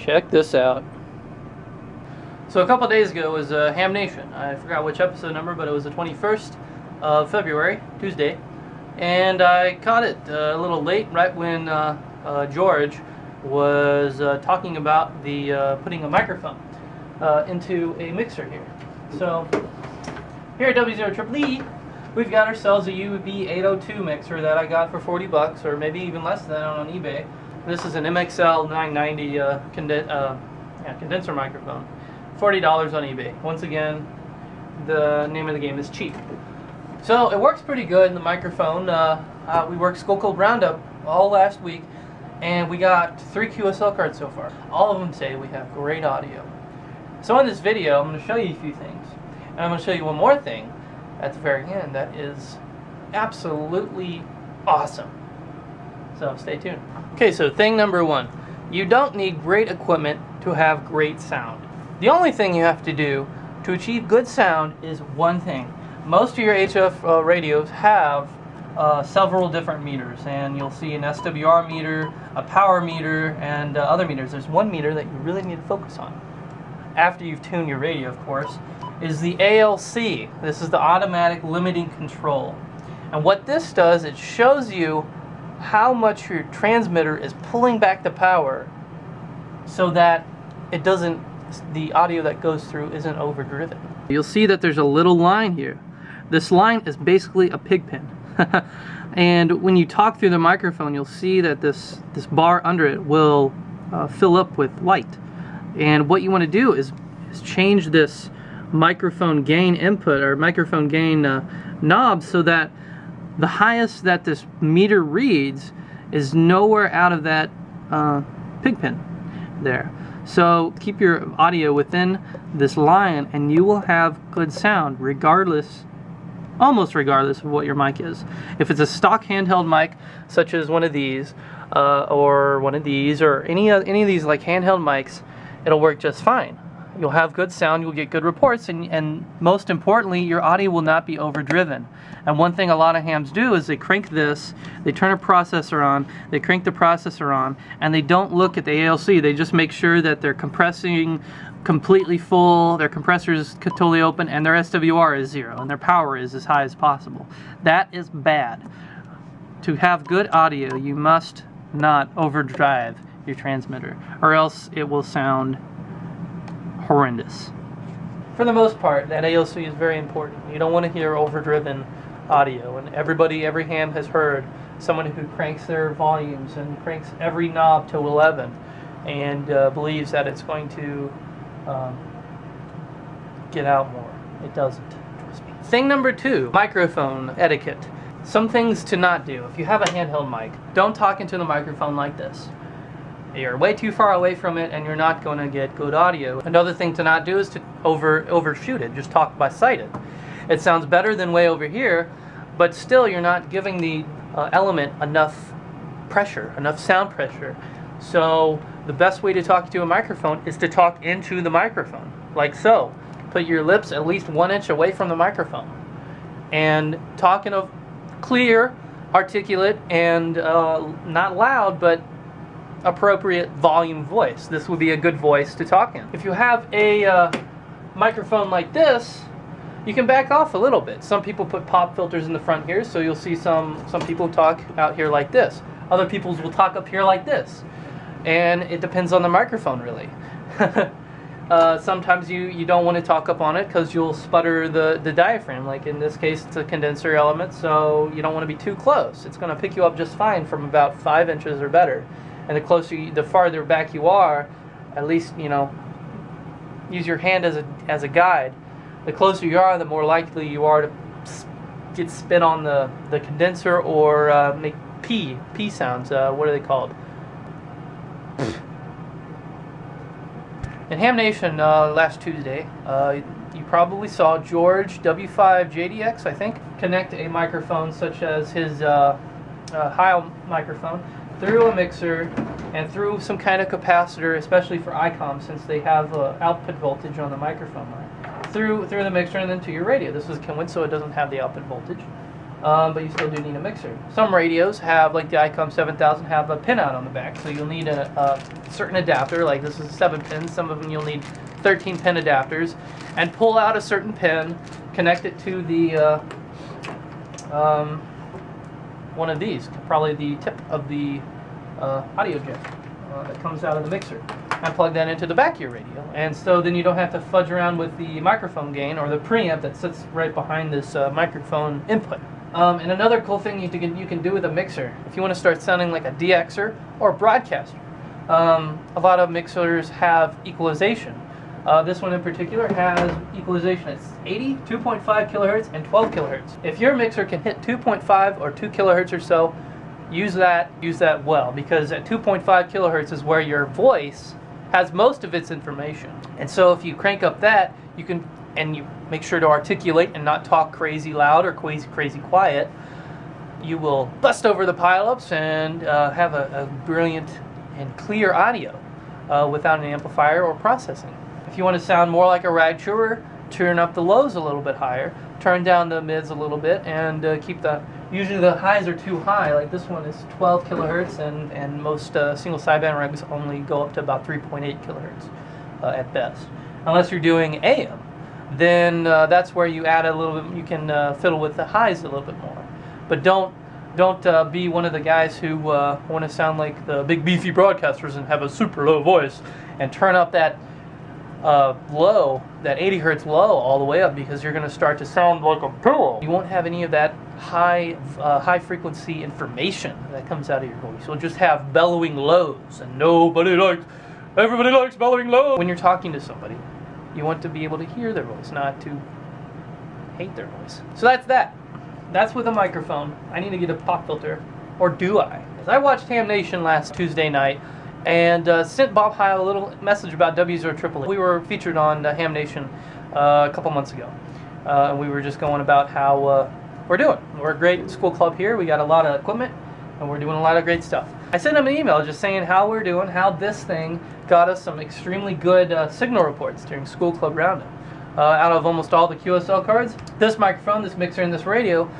Check this out. So a couple days ago was uh, Ham Nation. I forgot which episode number, but it was the 21st of February, Tuesday. And I caught it uh, a little late, right when uh, uh George was uh, talking about the uh, putting a microphone into a mixer here. So here at W0 we've got ourselves a UB802 mixer that I got for 40 bucks, or maybe even less than that on eBay. This is an MXL 990 uh, conden uh, yeah, condenser microphone. $40 on eBay. Once again, the name of the game is cheap. So it works pretty good in the microphone. Uh, uh we worked School Club Roundup all last week, and we got three QSL cards so far. All of them say we have great audio. So in this video, I'm going to show you a few things. And I'm going to show you one more thing at the very end that is absolutely awesome. So stay tuned. Okay, so thing number one. You don't need great equipment to have great sound. The only thing you have to do to achieve good sound is one thing. Most of your HF uh, radios have uh, several different meters and you'll see an SWR meter, a power meter, and uh, other meters. There's one meter that you really need to focus on after you've tuned your radio, of course, is the ALC. This is the automatic limiting control. And what this does, it shows you how much your transmitter is pulling back the power so that it doesn't, the audio that goes through isn't overdriven. You'll see that there's a little line here. This line is basically a pig pen. and when you talk through the microphone, you'll see that this, this bar under it will uh, fill up with light. And what you want to do is, is change this microphone gain input or microphone gain uh, knob so that the highest that this meter reads is nowhere out of that uh, pig pen there. So keep your audio within this line and you will have good sound regardless, almost regardless of what your mic is. If it's a stock handheld mic, such as one of these, uh, or one of these, or any, any of these like handheld mics, it'll work just fine. You'll have good sound, you'll get good reports, and, and most importantly, your audio will not be overdriven. And one thing a lot of hams do is they crank this, they turn a processor on, they crank the processor on, and they don't look at the ALC. They just make sure that they're compressing completely full, their compressor is totally open, and their SWR is zero, and their power is as high as possible. That is bad. To have good audio, you must not overdrive your transmitter, or else it will sound horrendous. For the most part, that ALC is very important. You don't want to hear overdriven audio, and everybody, every ham has heard someone who cranks their volumes and cranks every knob to 11 and uh, believes that it's going to um, get out more. It doesn't. Trust me. Thing number two, microphone etiquette. Some things to not do. If you have a handheld mic, don't talk into the microphone like this. You're way too far away from it and you're not going to get good audio. Another thing to not do is to over overshoot it. Just talk by sighted. It sounds better than way over here, but still you're not giving the uh, element enough pressure, enough sound pressure. So the best way to talk to a microphone is to talk into the microphone, like so. Put your lips at least one inch away from the microphone. And talk in a clear, articulate, and uh, not loud, but appropriate volume voice. This would be a good voice to talk in. If you have a uh, microphone like this, you can back off a little bit. Some people put pop filters in the front here, so you'll see some, some people talk out here like this. Other people will talk up here like this. And it depends on the microphone, really. uh, sometimes you, you don't want to talk up on it because you'll sputter the, the diaphragm. Like in this case, it's a condenser element, so you don't want to be too close. It's going to pick you up just fine from about 5 inches or better and the closer, you, the farther back you are, at least you know, use your hand as a as a guide. The closer you are, the more likely you are to get spit on the the condenser or uh, make p p sounds. Uh, what are they called? In Ham Nation uh, last Tuesday, uh, you probably saw George W5JDX, I think, connect a microphone such as his uh, uh Heil microphone through a mixer and through some kind of capacitor, especially for ICOM since they have uh, output voltage on the microphone line, through through the mixer and then to your radio. This is Kenwood, so it doesn't have the output voltage. um, but you still do need a mixer. Some radios have, like the ICOM 7000, have a pinout on the back, so you'll need a, a certain adapter, like this is a 7 pin, some of them you'll need 13 pin adapters, and pull out a certain pin, connect it to the uh, um, one of these, probably the tip of the uh, audio jack uh, that comes out of the mixer and plug that into the back of your radio. And so then you don't have to fudge around with the microphone gain or the preamp that sits right behind this uh, microphone input. Um, and another cool thing you can, you can do with a mixer, if you want to start sounding like a DXer or a broadcaster, um, a lot of mixers have equalization. Uh, this one in particular has equalization. It's 80, 2.5 kilohertz, and 12 kilohertz. If your mixer can hit 2.5 or 2 kilohertz or so, use that use that well because at 2.5 kilohertz is where your voice has most of its information. And so if you crank up that, you can and you make sure to articulate and not talk crazy loud or crazy crazy quiet, you will bust over the pileups and uh, have a, a, brilliant and clear audio uh, without an amplifier or processing. If you want to sound more like a rag chewer, turn up the lows a little bit higher, turn down the mids a little bit, and uh, keep the usually the highs are too high. Like this one is 12 kilohertz, and and most uh, single sideband rags only go up to about 3.8 kilohertz uh, at best. Unless you're doing AM, then uh, that's where you add a little bit. You can uh, fiddle with the highs a little bit more, but don't don't uh, be one of the guys who want to sound like the big beefy broadcasters and have a super low voice and turn up that uh, low, that 80 hertz low, all the way up because you're going to start to sound like a pillow. You won't have any of that high, uh, high frequency information that comes out of your voice. You'll just have bellowing lows, and nobody likes, everybody likes bellowing lows. When you're talking to somebody, you want to be able to hear their voice, not to hate their voice. So that's that. That's with a microphone. I need to get a pop filter, or do I? Because I watched Ham Nation last Tuesday night and uh, sent Bob Heil a little message about W0 We were featured on uh, Ham Nation uh, a couple months ago, uh, and we were just going about how uh, we're doing. We're a great school club here. We got a lot of equipment, and we're doing a lot of great stuff. I sent him an email just saying how we're doing, how this thing got us some extremely good uh, signal reports during school club roundup. out of almost all the QSL cards, this microphone, this mixer, and this radio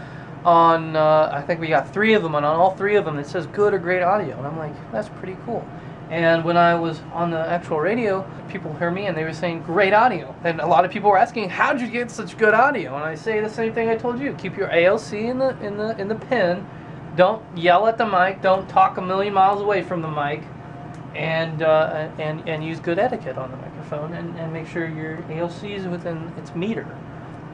on I think we got three of them and on all three of them it says good or great audio and I'm like that's pretty cool and when I was on the actual radio, people heard me and they were saying great audio. And a lot of people were asking, "How'd you get such good audio?" And I say the same thing I told you: keep your ALC in the in the in the pin. Don't yell at the mic. Don't talk a million miles away from the mic, and uh, and and use good etiquette on the microphone. And, and make sure your ALC is within its meter,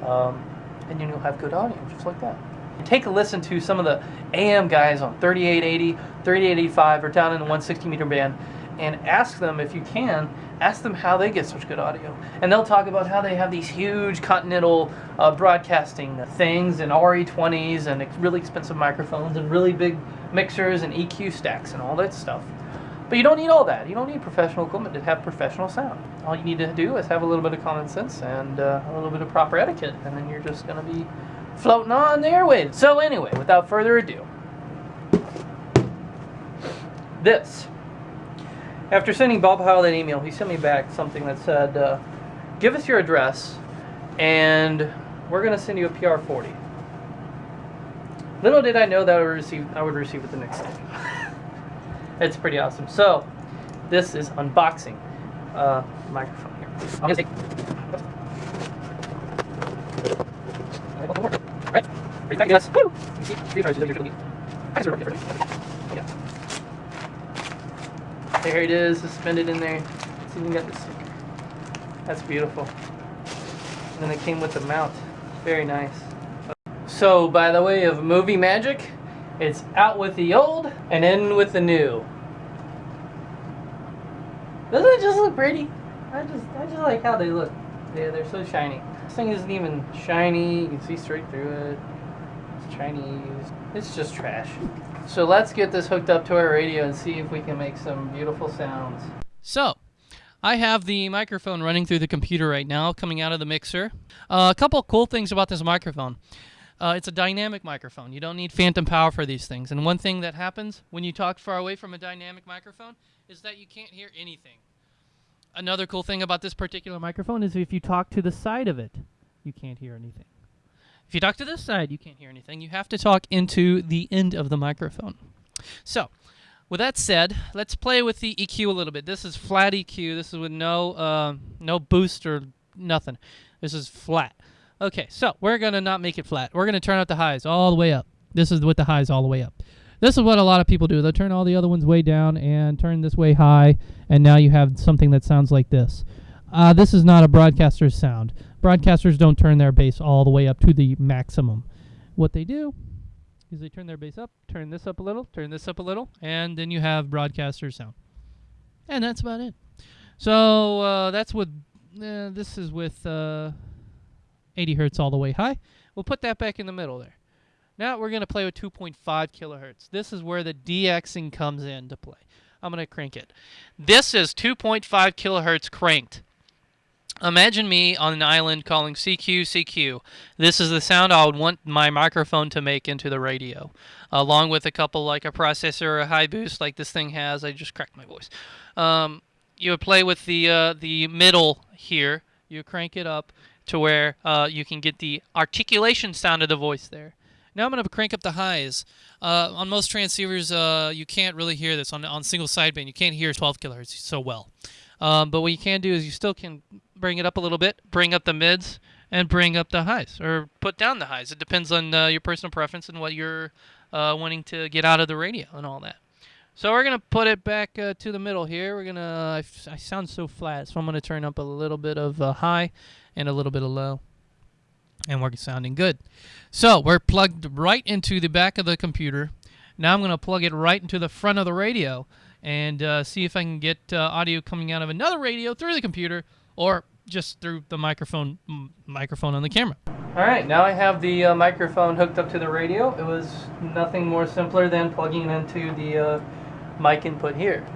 um, and then you'll have good audio, just like that take a listen to some of the AM guys on 3880, 3885, or down in the 160 meter band, and ask them if you can, ask them how they get such good audio. And they'll talk about how they have these huge continental uh, broadcasting things and RE20s and really expensive microphones and really big mixers and EQ stacks and all that stuff. But you don't need all that. You don't need professional equipment to have professional sound. All you need to do is have a little bit of common sense and uh, a little bit of proper etiquette, and then you're just going to be floating on the airwaves. So anyway, without further ado, this. After sending Bob Heil that email, he sent me back something that said, uh, give us your address and we're going to send you a PR40. Little did I know that I would receive, I would receive it the next day. it's pretty awesome. So, this is unboxing uh, microphone here. Yes. Woo! Yeah. There it is, suspended in there. It's even got the sticker. That's beautiful. And then it came with the mount. Very nice. So, by the way of movie magic, it's out with the old and in with the new. Doesn't it just look pretty? I just I just like how they look. Yeah, they're so shiny. This thing isn't even shiny. You can see straight through it. Chinese. It's just trash. So let's get this hooked up to our radio and see if we can make some beautiful sounds. So, I have the microphone running through the computer right now, coming out of the mixer. Uh, a couple cool things about this microphone. Uh, it's a dynamic microphone. You don't need phantom power for these things. And one thing that happens when you talk far away from a dynamic microphone is that you can't hear anything. Another cool thing about this particular microphone is if you talk to the side of it, you can't hear anything. If you talk to this side, you can't hear anything. You have to talk into the end of the microphone. So, with that said, let's play with the EQ a little bit. This is flat EQ. This is with no uh, no boost or nothing. This is flat. Okay, so we're gonna not make it flat. We're gonna turn out the highs all the way up. This is with the highs all the way up. This is what a lot of people do. They'll turn all the other ones way down and turn this way high, and now you have something that sounds like this. Uh, this is not a broadcaster's sound. Broadcasters don't turn their bass all the way up to the maximum. What they do is they turn their bass up, turn this up a little, turn this up a little, and then you have broadcaster sound. And that's about it. So uh, that's with, uh, this is with uh, 80 hertz all the way high. We'll put that back in the middle there. Now we're going to play with 2.5 kilohertz. This is where the DXing comes into play. I'm going to crank it. This is 2.5 kilohertz cranked. Imagine me on an island calling CQ, CQ. This is the sound I would want my microphone to make into the radio, along with a couple like a processor or a high boost like this thing has. I just cracked my voice. Um, you would play with the uh, the middle here. You crank it up to where uh, you can get the articulation sound of the voice there. Now I'm going to crank up the highs. Uh, on most transceivers, uh, you can't really hear this. On, on single sideband, you can't hear 12 kilohertz so well. Um, but what you can do is you still can bring it up a little bit, bring up the mids, and bring up the highs, or put down the highs. It depends on uh, your personal preference and what you're uh, wanting to get out of the radio and all that. So we're going to put it back uh, to the middle here. We're going to, I, sound so flat, so I'm going to turn up a little bit of high and a little bit of low. And we're sounding good. So we're plugged right into the back of the computer. Now I'm going to plug it right into the front of the radio and uh, see if I can get uh, audio coming out of another radio through the computer or just through the microphone microphone on the camera. All right, now I have the uh, microphone hooked up to the radio. It was nothing more simpler than plugging it into the uh, mic input here.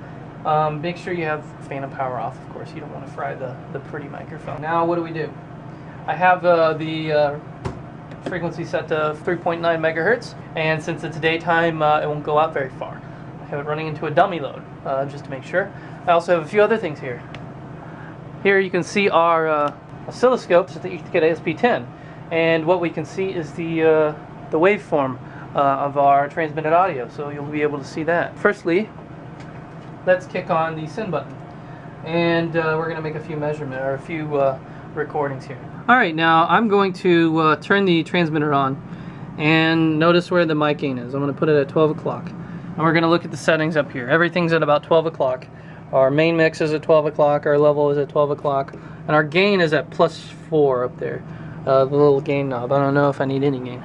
Um, make sure you have phantom power off, of course. You don't want to fry the, the pretty microphone. Now what do we do? I have uh, the uh, frequency set to 3.9 megahertz, and since it's daytime, it won't go out very far. Have it running into a dummy load, uh, just to make sure. I also have a few other things here. Here you can see our uh, oscilloscopes at the EtherCAT ASP10, and what we can see is the, uh, the waveform uh, of our transmitted audio, so you'll be able to see that. Firstly, let's kick on the send button, and uh, we're going to make a few measurements, or a few uh, recordings here. Alright, now I'm going to turn the transmitter on, and notice where the mic gain is. I'm going to put it at 12 o'clock. And we're going to look at the settings up here. Everything's at about 12 o'clock. Our main mix is at 12 o'clock, our level is at 12 o'clock, and our gain is at plus 4 up there. Uh, the little gain knob. I don't know if I need any gain.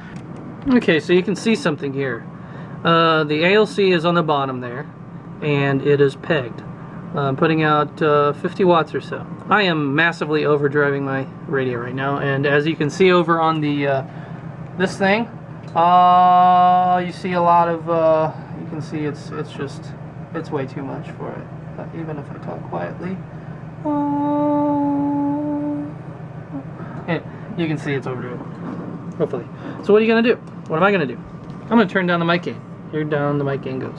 okay, so you can see something here. Uh, the ALC is on the bottom there, and it is pegged. I'm putting out uh, 50 watts or so. I am massively overdriving my radio right now, and as you can see over on the uh, this thing, uh, you see a lot of, uh, you can see it's it's just it's way too much for it. But even if I talk quietly, yeah, you can see it's overdriven. Hopefully. So what are you gonna do? What am I gonna do? I'm gonna turn down the mic gain. Here down the mic gain goes.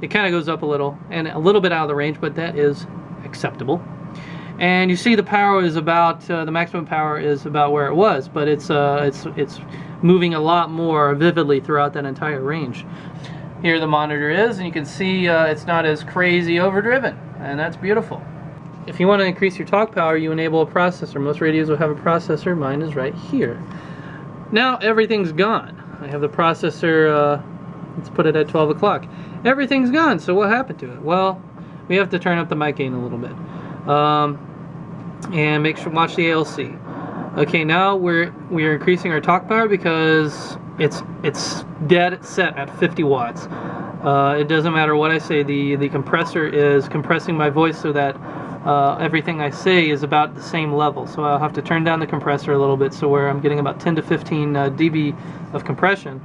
it kind of goes up a little and a little bit out of the range but that is acceptable. And you see the power is about uh, the maximum power is about where it was but it's uh, it's it's moving a lot more vividly throughout that entire range. Here the monitor is and you can see uh, it's not as crazy overdriven and that's beautiful. If you want to increase your talk power you enable a processor. Most radios will have a processor. Mine is right here. Now everything's gone. I have the processor uh, let's put it at 12 o'clock everything's gone so what happened to it well we have to turn up the mic gain a little bit um, and make sure watch the ALC okay now we're we're increasing our talk power because it's it's dead set at 50 watts. Uh, it doesn't matter what I say. The the compressor is compressing my voice so that uh, everything I say is about the same level. So I'll have to turn down the compressor a little bit so where I'm getting about 10 to 15 uh, dB of compression.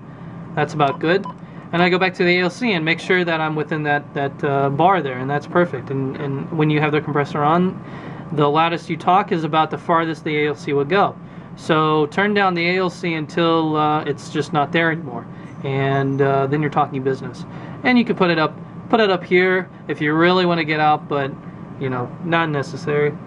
That's about good. And I go back to the ALC and make sure that I'm within that, that uh, bar there, and that's perfect. And, and when you have the compressor on, the loudest you talk is about the farthest the ALC will go. So turn down the ALC until uh, it's just not there anymore, and uh, then you're talking business. And you can put it up, put it up here if you really want to get out, but you know, not necessary.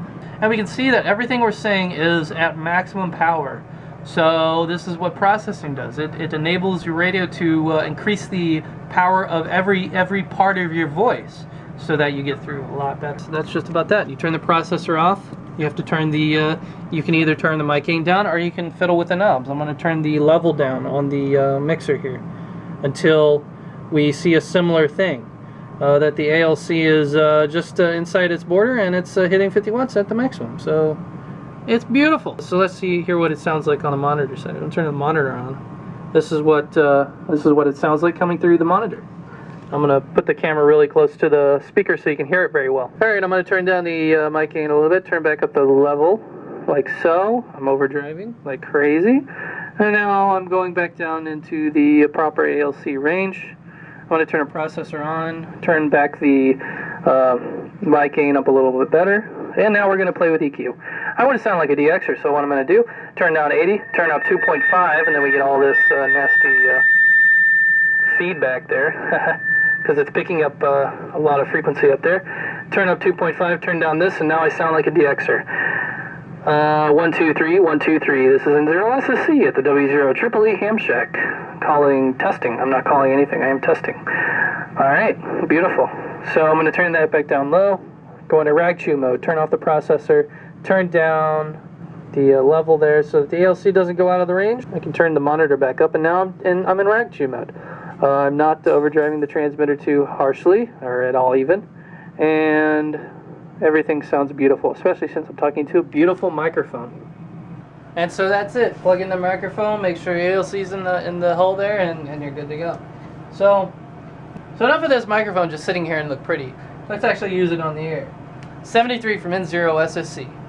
And we can see that everything we're saying is at maximum power. So this is what processing does. It, it enables your radio to uh, increase the power of every every part of your voice so that you get through a lot better. So that's just about that. You turn the processor off. You have to turn the, uh, you can either turn the mic gain down or you can fiddle with the knobs. I'm going to turn the level down on the uh, mixer here until we see a similar thing. Uh, that the ALC is uh, just uh, inside its border and it's hitting 50 watts at the maximum. So it's beautiful. So let's see here what it sounds like on the monitor side. I'm turning the monitor on. This is what this is what it sounds like coming through the monitor. I'm going to put the camera really close to the speaker so you can hear it very well. Alright, I'm going to turn down the uh, mic gain a little bit, turn back up the level, like so. I'm overdriving like crazy. And now I'm going back down into the proper ALC range. I want to turn a processor on, turn back the uh, mic gain up a little bit better. And now we're going to play with EQ. I want to sound like a DXer, so what I'm going to do, turn down 80, turn up 2.5, and then we get all this uh, nasty uh, feedback there. because it's picking up uh, a lot of frequency up there. Turn up 2.5, turn down this, and now I sound like a DXer. Uh, one, two, three, one, two, three. This is N0 SSC at the W0 Triple Ham Shack. Calling testing. I'm not calling anything, I am testing. Alright, beautiful. So I'm going to turn that back down low, go into rag chew mode, turn off the processor, turn down the uh, level there so that the ALC doesn't go out of the range. I can turn the monitor back up, and now I'm in, I'm in rag chew mode. Uh, I'm not overdriving the transmitter too harshly or at all even. And everything sounds beautiful, especially since I'm talking to a beautiful microphone. And so that's it. Plug in the microphone, make sure your ALC's in the in the hole there, and, and you're good to go. So, so enough of this microphone just sitting here and look pretty. Let's actually use it on the air. 73 from N0 SSC.